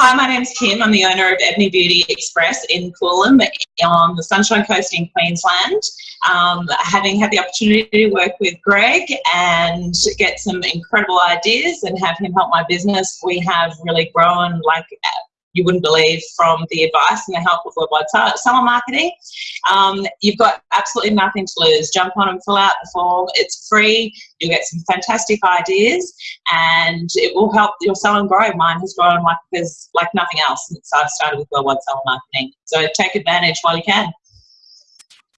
Hi, my name's Kim. I'm the owner of Ebony Beauty Express in Coolum on the Sunshine Coast in Queensland. Um, having had the opportunity to work with Greg and get some incredible ideas and have him help my business, we have really grown like you wouldn't believe from the advice and the help of Worldwide Summer Marketing. Um, you've got absolutely nothing to lose. Jump on and fill out the form. It's free. You'll get some fantastic ideas and it will help your salon grow. Mine has grown like there's like nothing else since I started with Worldwide Summer Marketing. So take advantage while you can.